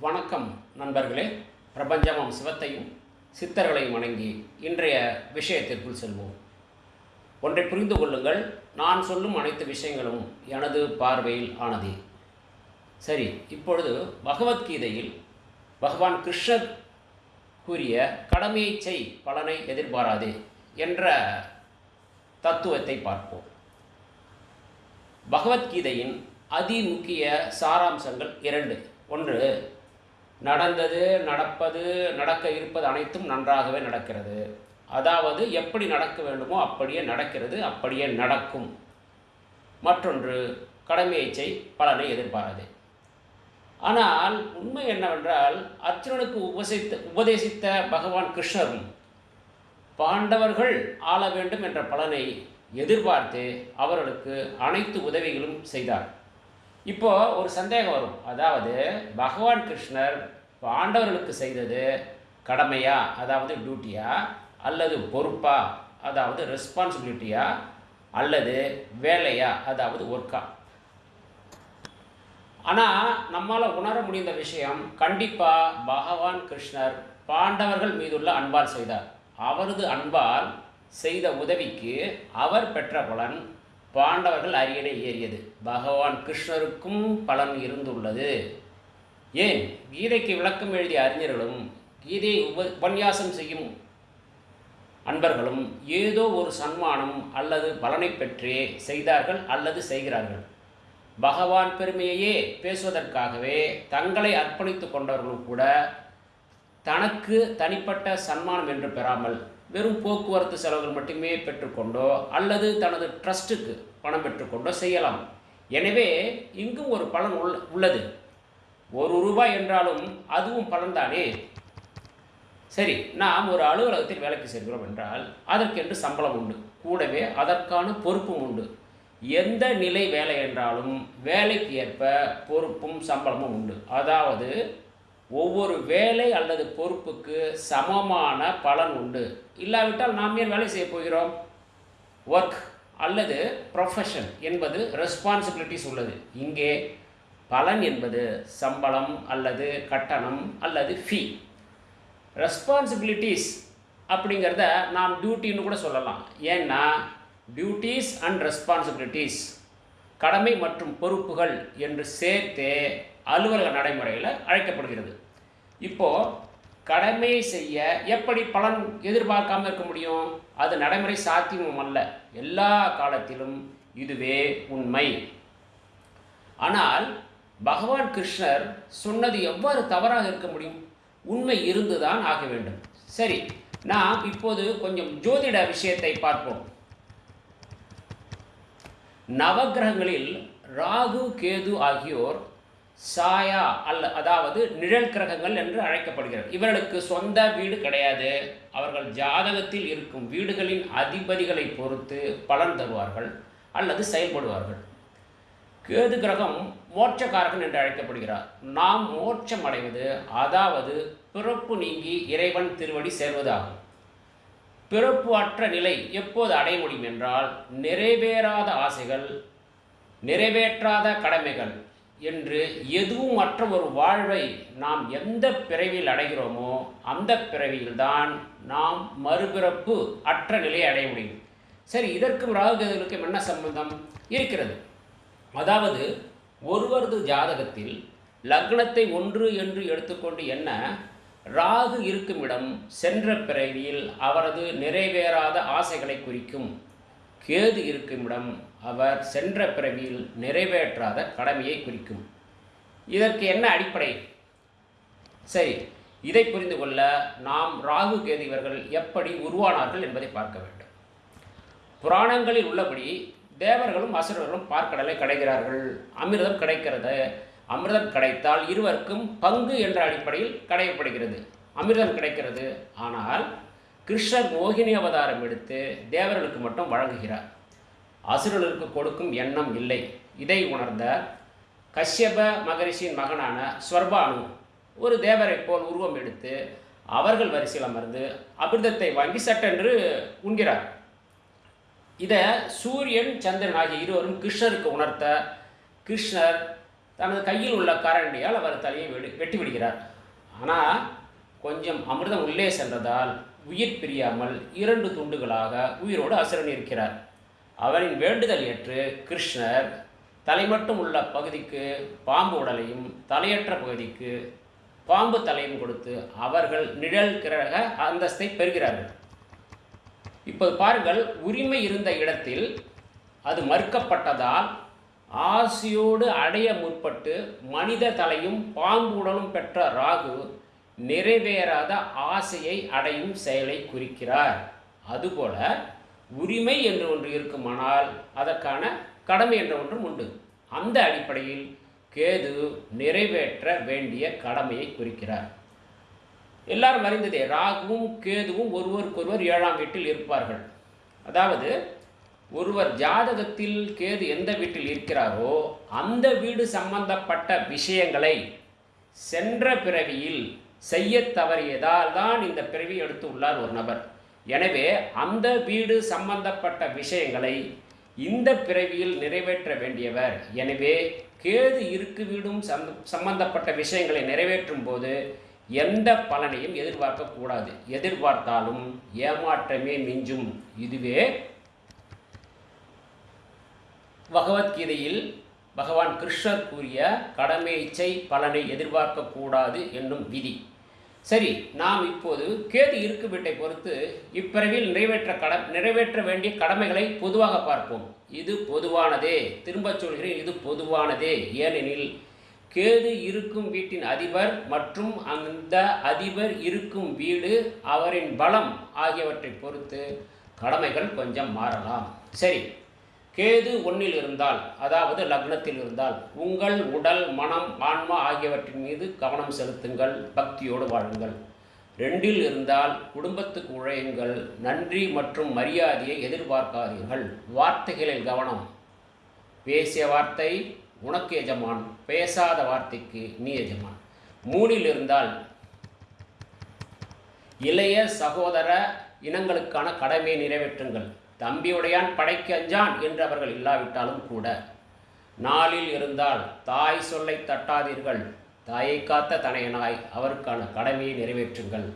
வணக்கம் நண்பர்களே. பிரபஞ்சமும் சிவத்தையும் சித்தர்களையும் வணங்கி இன்றைய விஷயத்திற்குள் செல்வோம். ஒன்றை புரிந்து கொள்ளுங்கள். நான் சொல்லும் அனைத்து விஷயங்களும் எனது பார்வையில் ஆனதே. சரி இப்பொழுது பகவத்கீதையில் பகவான் கிருஷ்ணர் கூறிய கடமையை செய் பலனை எதிர்பாராதே என்ற தத்துவத்தை பார்ப்போம். பகவத்கீதையின் அதிமுக்கிய சாராம்சங்கள் இரண்டு. ஒன்று நடந்தது நடப்பது நடக்க இருப்பது அனைத்தும் நன்றாகவே நடக்கிறது. அதாவது எப்படி நடக்க வேண்டுமோ அப்படியே நடக்கிறது அப்படியே நடக்கும். மற்றொன்று கடமையை செய் பலனை எதிர்பாராது. ஆனால் உண்மை என்னவென்றால் அர்ஜுனனுக்கு உபசித்த உபதேசித்த பகவான் கிருஷ்ணரும் பாண்டவர்கள் ஆள வேண்டும் என்ற பலனை எதிர்பார்த்து அவர்களுக்கு அனைத்து உதவிகளும் செய்தார். இப்போ ஒரு சந்தேகம் வரும். அதாவது பகவான் கிருஷ்ணர் பாண்டவர்களுக்கு செய்தது கடமையா? அதாவது டியூட்டியா அல்லது பொறுப்பா? அதாவது ரெஸ்பான்சிபிலிட்டியா அல்லது வேலையா? அதாவது ஒர்க்கா ஆனால் நம்மால் உணர முடிந்த விஷயம் கண்டிப்பாக பகவான் கிருஷ்ணர் பாண்டவர்கள் மீதுள்ள அன்பால் செய்தார். அவரது அன்பால் செய்த உதவிக்கு அவர் பெற்ற பலன் பாண்டவர்கள் அரியணை ஏறியது. பகவான் கிருஷ்ணருக்கும் பலன் இருந்துள்ளது. ஏன்? கீதைக்கு விளக்கம் எழுதிய அறிஞர்களும் கீதையை உப உபன்யாசம் செய்யும் அன்பர்களும் ஏதோ ஒரு சன்மானம் அல்லது பலனை பெற்றே செய்தார்கள் அல்லது செய்கிறார்கள். பகவான் பெருமையையே பேசுவதற்காகவே தங்களை அர்ப்பணித்து கொண்டவர்களும் கூட தனக்கு தனிப்பட்ட சன்மானம் என்று பெறாமல் வெறும் போக்குவரத்து செலவுகள் மட்டுமே பெற்றுக்கொண்டோ அல்லது தனது ட்ரஸ்ட்டுக்கு பணம் பெற்றுக்கொண்டோ செய்யலாம். எனவே இங்கும் ஒரு பலன் உள்ள உள்ளது. ஒரு ரூபாய் என்றாலும் அதுவும் பலன்தானே? சரி நாம் ஒரு அலுவலகத்தில் வேலைக்கு செல்கிறோம் என்றால் அதற்கென்று சம்பளம் உண்டு. கூடவே அதற்கான பொறுப்பும் உண்டு. எந்த நிலை வேலை என்றாலும் வேலைக்கு ஏற்ப பொறுப்பும் சம்பளமும் உண்டு. அதாவது ஒவ்வொரு வேலை அல்லது பொறுப்புக்கு சமமான பலன் உண்டு. இல்லாவிட்டால் நாம் ஏன் வேலை செய்ய போகிறோம்? ஒர்க் அல்லது ப்ரொஃபஷன் என்பது ரெஸ்பான்சிபிலிட்டிஸ் உள்ளது. இங்கே பலன் என்பது சம்பளம் அல்லது கட்டணம் அல்லது ஃபீ ரெஸ்பான்சிபிலிட்டிஸ் அப்படிங்கிறத நாம் டியூட்டின்னு கூட சொல்லலாம். ஏன்னா டியூட்டிஸ் அண்ட் ரெஸ்பான்சிபிலிட்டிஸ் கடமை மற்றும் பொறுப்புகள் என்று சேர்த்தே அலுவலக நடைமுறையில் அழைக்கப்படுகிறது. இப்போது கடமையை செய்ய எப்படி பலன் எதிர்பார்க்காம இருக்க முடியும்? அது நடைமுறை சாத்தியமும் அல்ல. எல்லா காலத்திலும் இதுவே உண்மை. ஆனால் பகவான் கிருஷ்ணர் சொன்னது எவ்வாறு தவறாக இருக்க முடியும்? உண்மை இருந்துதான் ஆக வேண்டும். சரி நாம் இப்போது கொஞ்சம் ஜோதிட விஷயத்தை பார்ப்போம். நவகிரகங்களில் ராகு கேது ஆகியோர் சாயா அல்ல அதாவது நிழல் கிரகங்கள் என்று அழைக்கப்படுகிறது. இவர்களுக்கு சொந்த வீடு கிடையாது. அவர்கள் ஜாதகத்தில் இருக்கும் வீடுகளின் அதிபதிகளை பொறுத்து பலன் தருவார்கள் அல்லது செயல்படுவார்கள். கேது கிரகம் மோட்சக்காரகன் என்று அழைக்கப்படுகிறார். நாம் மோட்சம் அடைவது அதாவது பிறப்பு நீங்கி இறைவன் திருவடி சேர்வதாகும். பிறப்பு அற்ற நிலை எப்போது அடைய முடியும் என்றால் நிறைவேறாத ஆசைகள் நிறைவேற்றாத கடமைகள் என்று எதுவும் மற்ற ஒரு வாழ்வை நாம் எந்த பிறவியில் அடைகிறோமோ அந்த பிறவியில்தான் நாம் மறுபிறப்பு அற்ற நிலையை அடைய முடியும். சரி இதற்கும் ராகுகேதுகளுக்கும் என்ன சம்பந்தம்? இருக்கிறது. அதாவது ஒருவரது ஜாதகத்தில் லக்னத்தை ஒன்று என்று எடுத்துக்கொண்டு என்ன? ராகு இருக்கும் இடம் சென்ற பிறவியில் அவரது நிறைவேறாத ஆசைகளை குறிக்கும். கேது இருக்கும் இடம் அவர் சென்ற பிறவியில் நிறைவேற்றாத கடமையை குறிக்கும். இதற்கு என்ன அடிப்படை? சரி இதை புரிந்து கொள்ள நாம் ராகு கேது இவர்கள் எப்படி உருவானார்கள் என்பதை பார்க்க வேண்டும். புராணங்களில் உள்ளபடி தேவர்களும் அசுரர்களும் பார்க்கடலை கிடைக்கிறார்கள் அமிர்தம் கிடைக்கிறது. அமிர்தம் கிடைத்தால் இருவருக்கும் பங்கு என்ற அடிப்படையில் கடையப்படுகிறது. அமிர்தம் கிடைக்கிறது. ஆனால் கிருஷ்ணர் மோகினி அவதாரம் எடுத்து தேவர்களுக்கு மட்டும் வழங்குகிறார். அசுரனுக்கு கொடுக்கும் எண்ணம் இல்லை. இதை உணர்ந்த கஷ்யப மகரிஷியின் மகனான ஸ்வர்பானு ஒரு தேவரைப் போல் உருவம் எடுத்து அவர்கள் வரிசையில் அமர்ந்து அமிர்தத்தை வாங்கி சட்டென்று உண்கிறார். இதை சூரியன் சந்திரன் ஆகிய இருவரும் கிருஷ்ணருக்கு உணர்த்த கிருஷ்ணர் தனது கையில் உள்ள கரண்டியால் அவர் தலையை வெடி வெட்டி விடுகிறார் ஆனால் கொஞ்சம் அமிர்தம் உள்ளே சென்றதால் உயிர் பிரியாமல் இரண்டு துண்டுகளாக உயிரோடு அசுரன் இருக்கிறார். அவரின் வேண்டுதல் ஏற்று கிருஷ்ணர் தலை மட்டும் உள்ள பகுதிக்கு பாம்பு உடலையும் தலையற்ற பகுதிக்கு பாம்பு தலையும் கொடுத்து அவர்கள் நிழல் கிரக அந்தஸ்தை பெறுகிறார்கள். இப்போது பாருங்கள் உரிமை இருந்த இடத்தில் அது மறுக்கப்பட்டதால் ஆசையோடு அடைய முற்பட்டு மனித தலையும் பாம்பு உடலும் பெற்ற ராகு நிறைவேறாத ஆசையை அடையும் செயலை குறிக்கிறார். அதுபோல உரிமை என்று ஒன்று இருக்குமானால் அதற்கான கடமை என்ற ஒன்றும் உண்டு. அந்த அடிப்படையில் கேது நிறைவேற்ற வேண்டிய கடமையை குறிக்கிறார். எல்லாரும் அறிந்ததே ராகுவும் கேதுவும் ஒருவருக்கொருவர் ஏழாம் வீட்டில் இருப்பார்கள். அதாவது ஒருவர் ஜாதகத்தில் கேது எந்த வீட்டில் இருக்கிறாரோ அந்த வீடு சம்பந்தப்பட்ட விஷயங்களை சென்ற பிறவியில் செய்ய தவறியதால் தான் இந்த பிறவி எடுத்து உள்ளார் ஒரு நபர். எனவே அந்த வீடு சம்பந்தப்பட்ட விஷயங்களை இந்த பிறவியில் நிறைவேற்ற வேண்டியவர். எனவே கேது இருக்கு வீடும் சம் சம்பந்தப்பட்ட விஷயங்களை நிறைவேற்றும் போது எந்த பலனையும் எதிர்பார்க்கக்கூடாது எதிர்பார்த்தாலும் ஏமாற்றமே மிஞ்சும். இதுவே பகவத்கீதையில் பகவான் கிருஷ்ணர் கூறிய கடமை இச்சை பலனை எதிர்பார்க்கக்கூடாது என்னும் விதி. சரி நாம் இப்போது கேது இருக்கும் வீட்டை பொறுத்து இப்பிறவில் நிறைவேற்ற கட நிறைவேற்ற வேண்டிய கடமைகளை பொதுவாக பார்ப்போம். இது பொதுவானதே. திரும்பச் சொல்கிறேன் இது பொதுவானதே. ஏனெனில் கேது இருக்கும் வீட்டின் அதிபர் மற்றும் அந்த அதிபர் இருக்கும் வீடு அவரின் பலம் ஆகியவற்றை பொறுத்து கடமைகள் கொஞ்சம் மாறலாம். சரி கேது ஒன்றில் இருந்தால் அதாவது லக்னத்தில் இருந்தால் உங்கள் உடல் மனம் ஆன்மா ஆகியவற்றின் மீது கவனம் செலுத்துங்கள் பக்தியோடு வாழுங்கள். ரெண்டில் இருந்தால் குடும்பத்துக்கு உழையுங்கள் நன்றி மற்றும் மரியாதையை எதிர்பார்க்காதீர்கள். வார்த்தைகளில் கவனம். பேசிய வார்த்தை உனக்கு எஜமான் பேசாத வார்த்தைக்கு நீ எஜமான். மூணில் இருந்தால் இளைய சகோதர இனங்களுக்கான கடமையை நிறைவேற்றுங்கள். தம்பியுடையான் படைக்கு அஞ்சான் என்று அவர்கள் இல்லாவிட்டாலும் கூட. நாளில் இருந்தால் தாய் சொல்லை தட்டாதீர்கள். தாயை காத்த தனையனாய் அவருக்கான கடமையை நிறைவேற்றுங்கள்.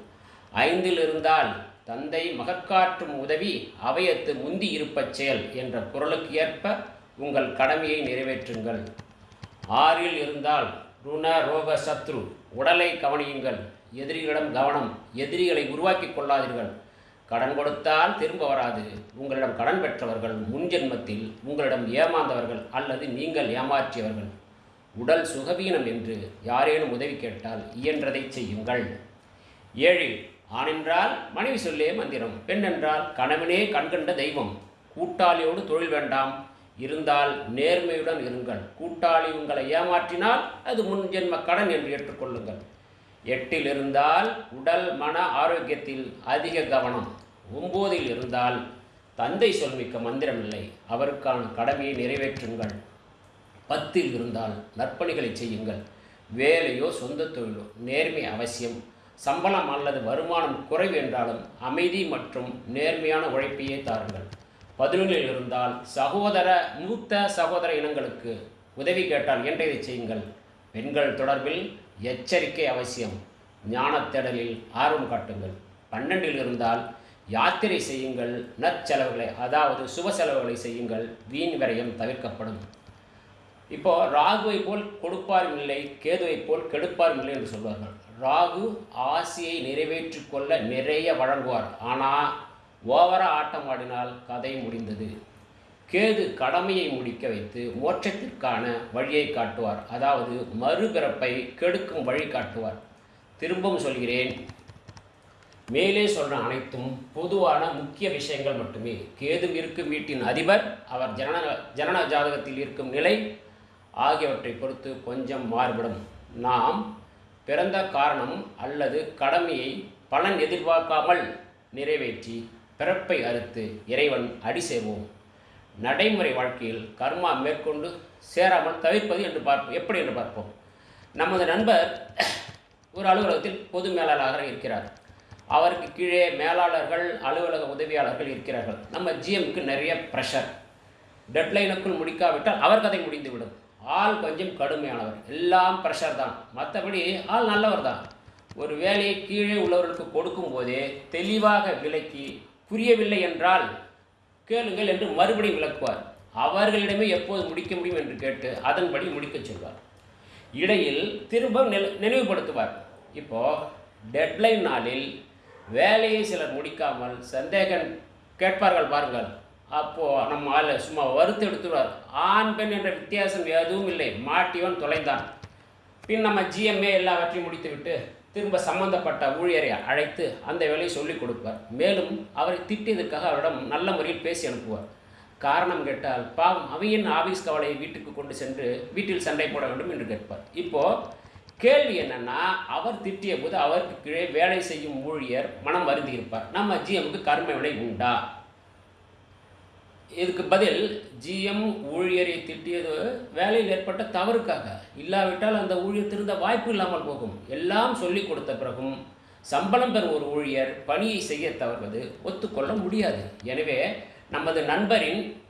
ஐந்தில் இருந்தால் தந்தை மகற்காற்றும் உதவி அவையத்து முந்தி இருப்பச் செயல் என்ற குரலுக்கு ஏற்ப உங்கள் கடமையை நிறைவேற்றுங்கள். ஆறில் இருந்தால் ருண ரோக சத்ரு உடலை கவனியுங்கள். எதிரிகளிடம் கவனம் எதிரிகளை உருவாக்கி கொள்ளாதீர்கள். கடன் கொடுத்தால் திரும்ப வராது. உங்களிடம் கடன் பெற்றவர்கள் முன்ஜென்மத்தில் உங்களிடம் ஏமாந்தவர்கள் அல்லது நீங்கள் ஏமாற்றியவர்கள். உடல் சுகவீனம் என்று யாரேனும் உதவி கேட்டால் இயன்றதை செய்யுங்கள். ஏழில் ஆணென்றால் மனைவி சொல்லே மந்திரம். பெண் என்றால் கணவனே கண்கண்ட தெய்வம். கூட்டாளியோடு தொழில் வேண்டாம். இருந்தால் நேர்மையுடன் இருங்கள். கூட்டாளி உங்களை ஏமாற்றினால் அது முன்ஜென்ம கடன் என்று ஏற்றுக்கொள்ளுங்கள். எட்டில் இருந்தால் உடல் மன ஆரோக்கியத்தில் அதிக கவனம். ஒம்போதில் இருந்தால் தந்தை சொல்மிக்க மந்திரமில்லை. அவருக்கான கடமையை நிறைவேற்றுங்கள். பத்தில் இருந்தால் நற்பணிகளை செய்யுங்கள். வேலையோ சொந்த தொழிலோ நேர்மை அவசியம். சம்பளம் அல்லது வருமானம் குறைவு என்றாலும் அமைதி மற்றும் நேர்மையான உழைப்பையே தாருங்கள். பதினொன்றில் இருந்தால் சகோதர மூத்த சகோதர இனங்களுக்கு உதவி கேட்டால் என்றதை செய்யுங்கள். பெண்கள் தொடர்பில் எச்சரிக்கை அவசியம். ஞானத்தேடலில் ஆர்வம் காட்டுங்கள். பன்னெண்டில் இருந்தால் யாத்திரை செய்யுங்கள். நற்செலவுகளை அதாவது சுப செலவுகளை செய்யுங்கள். வீண் விரயம் தவிர்க்கப்படும். இப்போ ராகுவை போல் கொடுப்பாரும் இல்லை கேதுவை போல் கெடுப்பாரும் இல்லை என்று சொல்வார்கள். ராகு ஆசையை நிறைவேற்றிக்கொள்ள நிறைய வழங்குவார். ஆனால் ஓவராக ஆட்டம் ஆடினால் கதை முடிந்தது. கேது கடமையை முடிக்க வைத்து மோட்சத்திற்கான வழியை காட்டுவார். அதாவது மறுபிறப்பை கெடுக்கும் வழி காட்டுவார். திரும்பவும் சொல்கிறேன். மேலே சொல்ற அனைத்தும் பொதுவான முக்கிய விஷயங்கள் மட்டுமே. கேது இருக்கும் வீட்டின் அதிபர் அவர் ஜனன ஜனன ஜாதகத்தில் இருக்கும் நிலை ஆகியவற்றை பொறுத்து கொஞ்சம் மாறுபடும். நாம் பிறந்த காரணம் அல்லது கடமையை பலன் எதிர்பார்க்காமல் நிறைவேற்றி பிறப்பை அறுத்து இறைவன் அடி செய்வோம் நடைமுறை வாழ்க்கையில் கர்மா மேற்கொண்டு சேராமல் தவிர்ப்பது என்று பார்ப்போம். எப்படி என்று பார்ப்போம். நமது நண்பர் ஒரு அலுவலகத்தில் பொது மேலாளராக இருக்கிறார். அவருக்கு கீழே மேலாளர்கள் அலுவலக உதவியாளர்கள் இருக்கிறார்கள். நம்ம ஜிஎம்க்கு நிறைய ப்ரெஷர் டெட்லைனுக்குள் முடிக்காவிட்டால் அவர் கதை முடிந்துவிடும். ஆள் கொஞ்சம் கடுமையானவர். எல்லாம் ப்ரெஷர் தான். மற்றபடி ஆள் நல்லவர் தான். ஒரு வேலையை கீழே உள்ளவர்களுக்கு கொடுக்கும்போதே தெளிவாக விலக்கி புரியவில்லை என்றால் கேளுங்கள் என்று மறுபடியும் விளக்குவார். அவர்களிடமே எப்போது முடிக்க முடியும் என்று கேட்டு அதன்படி முடிக்கச் சொல்வார். இடையில் திரும்ப நினைவுபடுத்துவார். இப்போ டெட்லைன் நாளில் வேலையை சிலர் முடிக்காமல் சந்தேகம் கேட்பார்கள் பாருங்கள். அப்போது நம்ம ஆள் சும்மா வறுத்து எடுத்துருவார் ஆண் பெண் என்ற வித்தியாசம் எதுவும் இல்லை. மாட்டியவன் தொலைந்தான். பின் நம்ம ஜிஎம்ஏ எல்லாவற்றையும் முடித்துவிட்டு திரும்ப சம்பந்தப்பட்ட ஊழியரை அழைத்து அந்த வேலையை சொல்லிக் கொடுப்பார். மேலும் அவரை திட்டியதற்காக அவரிடம் நல்ல முறையில் பேசி அனுப்புவார். காரணம் கேட்டால் பாவம் அவையின் ஆபீஸ் கவலையை வீட்டுக்கு கொண்டு சென்று வீட்டில் சண்டை போட வேண்டும் என்று கேட்பார். இப்போது கேள்வி என்னென்னா அவர் திட்டிய போது அவருக்கு கீழே வேலை செய்யும் ஊழியர் மனம் வருந்தி இருப்பார் நம்ம ஜிஎம்க்கு கர்ம வினை உண்டா? இதுக்கு பதில் ஜிஎம் ஊழியரை திட்டியது வேலையில் ஏற்பட்ட தவறுக்காக. இல்லாவிட்டால் அந்த ஊழியர் திருந்த வாய்ப்பு இல்லாமல் போகும். எல்லாம் சொல்லிக் கொடுத்த பிறகும் சம்பளம் பெறும் ஒரு ஊழியர் பணியை செய்ய தவறுவது ஒத்துக்கொள்ள முடியாது. எனவே நமது நண்பரின்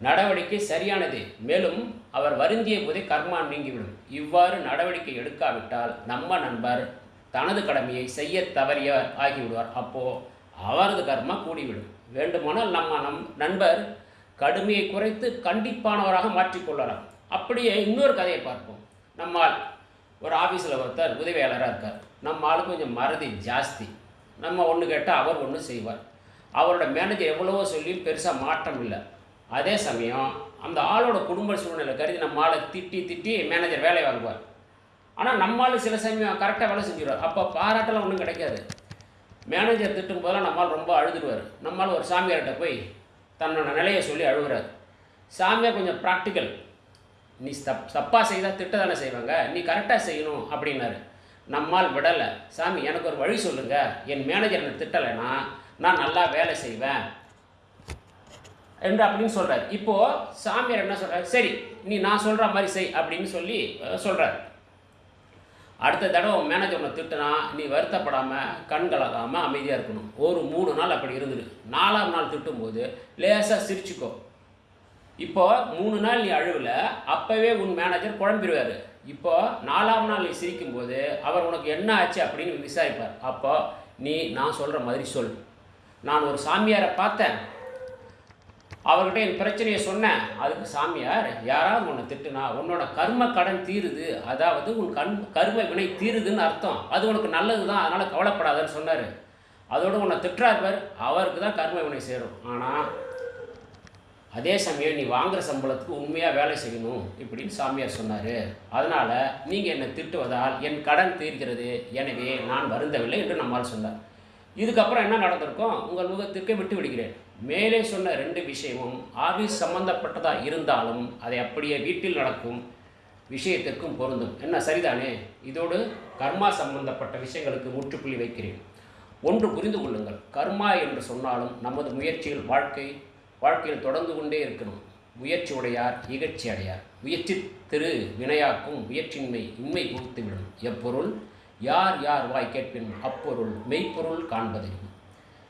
நடவடிக்கை சரியானது. மேலும் அவர் வருந்திய போதே கர்மா நீங்கிவிடும். இவ்வாறு நடவடிக்கை எடுக்காவிட்டால் நம்ம நண்பர் தனது கடமையை செய்ய தவறியவர் ஆகிவிடுவார். அப்போது அவரது கர்மா கூடிவிடும். வேண்டுமானால் நம்ம நம் நண்பர் கடுமையை குறைத்து கண்டிப்பானவராக மாற்றிக்கொள்ளலாம். அப்படியே இன்னொரு கதையை பார்ப்போம். நம்மால் ஒரு ஆஃபீஸில் ஒருத்தர் உதவியாளராக இருக்கார். நம்ம ஆளுக்கு கொஞ்சம் மறதி ஜாஸ்தி. நம்ம ஒன்று கேட்டால் அவர் ஒன்று செய்வார். அவரோட மேனேஜர் எவ்வளவோ சொல்லி பெருசாக மாற்றம் இல்லை. அதே சமயம் அந்த ஆளோட குடும்ப சூழ்நிலை கருதி நம்ம ஆளை திட்டி திட்டி மேனேஜர் வேலை வாங்குவார். ஆனால் நம்மளால் சில சமயம் கரெக்டாக வேலை செஞ்சிடுவார் அப்போ பாராட்டெல்லாம் ஒன்றும் கிடைக்காது. மேனேஜர் திட்டும் போதெல்லாம் நம்மால் ரொம்ப அழுதுடுவார். நம்மால் ஒரு சாமியார்கிட்ட போய் தன்னோட நிலையை சொல்லி அழுகுறார். சாமியார் கொஞ்சம் ப்ராக்டிக்கல் நீ தப் தப்பாக செய்தால் திட்ட தானே செய்வாங்க. நீ கரெக்டாக செய்யணும் அப்படின்னாரு. நம்மால் விடலை. சாமி எனக்கு ஒரு வழி சொல்லுங்கள் என் மேனேஜர் என்னை திட்டலைன்னா நான் நல்லா வேலை செய்வேன். என்று அப்படின்னு சொல்கிறார் இப்போது சாமியார் என்ன சொல்கிறார் சரி நீ நான் சொல்கிற மாதிரி செய் அப்படின்னு சொல்லி சொல்கிறார் அடுத்த தடவை உன் மேனேஜர் உன்னை திட்டுனா நீ வருத்தப்படாமல் கண் கலக்காமல் அமைதியாக இருக்கணும். ஒரு மூணு நாள் அப்படி இருந்துரு. நாலாம் நாள் திட்டும்போது லேசாக சிரிச்சுக்கோ. இப்போ மூணு நாள் நீ அழுவல அப்போவே உன் மேனேஜர் குழம்பிடுவார் இப்போ நாலாம் நாள் நீ சிரிக்கும்போது அவர் உனக்கு என்ன ஆச்சு அப்படின்னு விசாரிப்பார். அப்போ நீ நான் சொல்கிற மாதிரி சொல். நான் ஒரு சாமியாரை பார்த்தேன். அவர்கிட்ட என் பிரச்சனையை சொன்னேன். அதுக்கு சாமியார் யாராவது உன்னை திட்டுனா உன்னோட கர்ம கடன் தீருது. அதாவது உன் கண் கர்ம வினை தீருதுன்னு அர்த்தம். அது உனக்கு நல்லது தான் அதனால் கவலைப்படாதன்னு சொன்னார். அதோட உன்னை திட்டுறார் அவருக்கு தான் கர்ம வினை சேரும். ஆனால் அதே சமயம் நீ வாங்குற சம்பளத்துக்கு உண்மையாக வேலை செய்யணும். இப்படின்னு சாமியார் சொன்னார். அதனால் நீங்கள் என்னை திட்டுவதால் என் கடன் தீர்கிறது. எனவே நான் வருந்தவில்லை என்று நம்மால் சொன்னார். இதுக்கப்புறம் என்ன நடந்திருக்கும்? உங்கள் முகத்திற்கே விட்டு விடுகிறேன். மேலே சொன்ன ரெண்டு விஷயமும் ஆபீஸ் சம்பந்தப்பட்டதாக இருந்தாலும் அதை அப்படியே வீட்டில் நடக்கும் விஷயத்திற்கும் பொருந்தும். என்ன சரிதானே? இதோடு கர்மா சம்பந்தப்பட்ட விஷயங்களுக்கு முற்றுப்புள்ளி வைக்கிறேன். ஒன்று புரிந்து கொள்ளுங்கள். கர்மா என்று சொன்னாலும் நமது முயற்சியில் வாழ்க்கை வாழ்க்கையில் தொடர்ந்து கொண்டே இருக்கணும். முயற்சி உடையார் இகழ்ச்சி அடையார். முயற்சி திரு வினையாக்கும் முயற்சியின்மை உண்மை புகுத்துவிடும் எப்பொருள்? யார் யார் வாய் கேட்பின் அப்பொருள் மெய்ப்பொருள் காண்பது.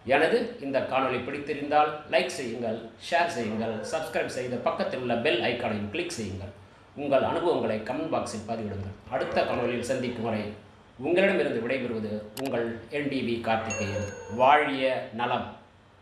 எனது இந்த காணொலி பிடித்திருந்தால் லைக் செய்யுங்கள் ஷேர் செய்யுங்கள் சப்ஸ்கிரைப் செய்த பக்கத்தில் உள்ள பெல் ஐக்கானையும் கிளிக் செய்யுங்கள். உங்கள் அனுபவங்களை கமெண்ட் பாக்ஸில் பதிவிடுங்கள். அடுத்த காணொலியில் சந்திக்கும் வரை உங்களிடமிருந்து விடைபெறுவது உங்கள் என்டிவி கார்த்திகேயன். வாழிய நலம்.